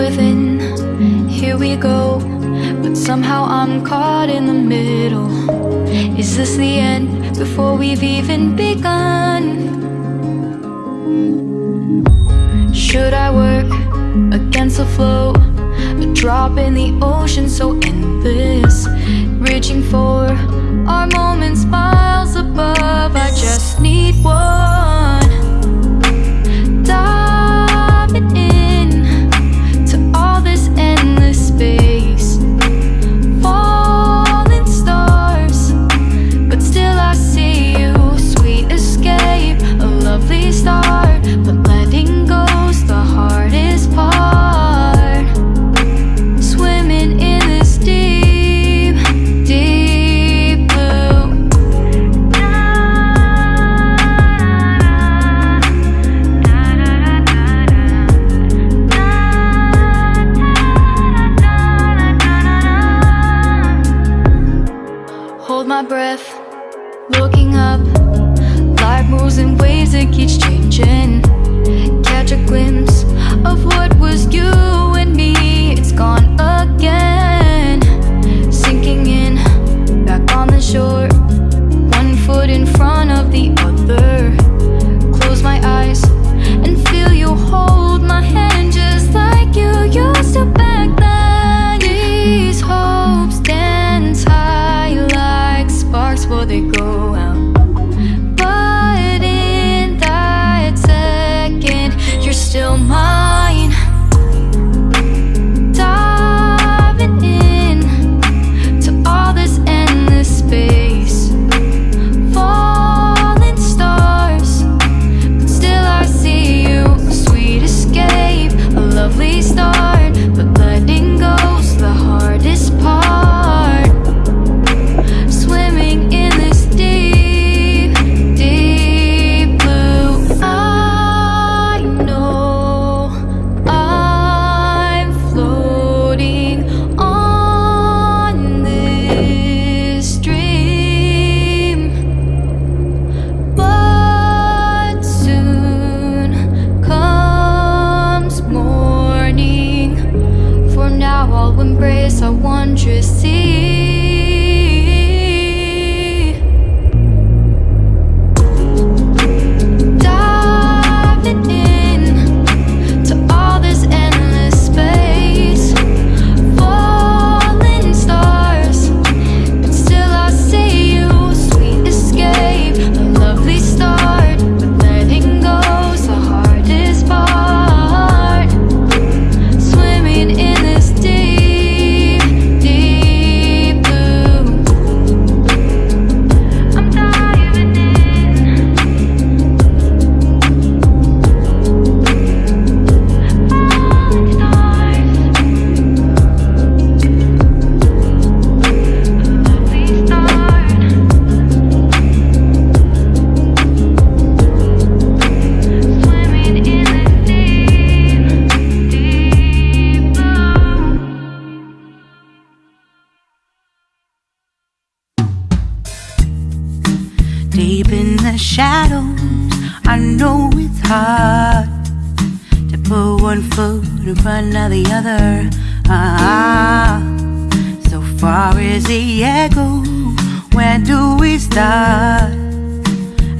within Here we go But somehow I'm caught in the middle Is this the end before we've even begun? Should I work against the flow? A drop in the ocean so endless Reaching for our moment's by looking up. Life moves in ways that keeps changing. Catch a glimpse of what was you Deep in the shadows, I know it's hard to put one foot in front of the other. Ah, so far as the echo, where do we start?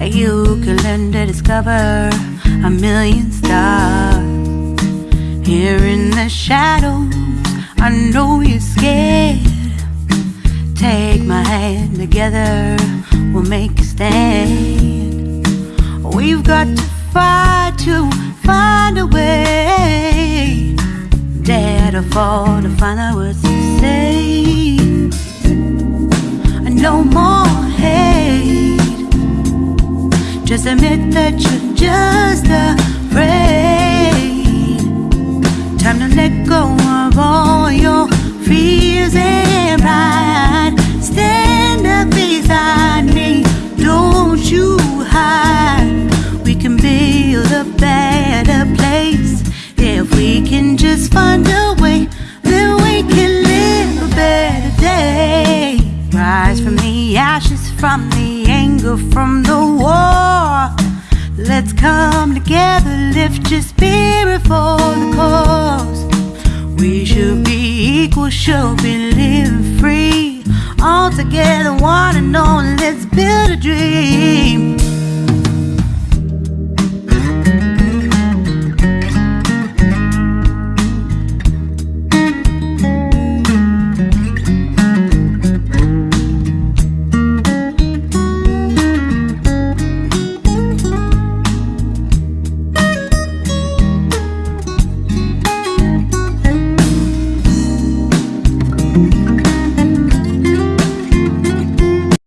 You can learn to discover a million stars. Here in the shadows, I know you're scared. Take my hand together, we'll make a stand. We've got to fight to find a way. Dare to fall to find out what to say. No more hate. Just admit that you're just afraid. Time to let go place if we can just find a way. Then we can live a better day. Rise from the ashes, from the anger, from the war. Let's come together, lift your spirit for the cause. We should be equal, should be living free. All together, one and only.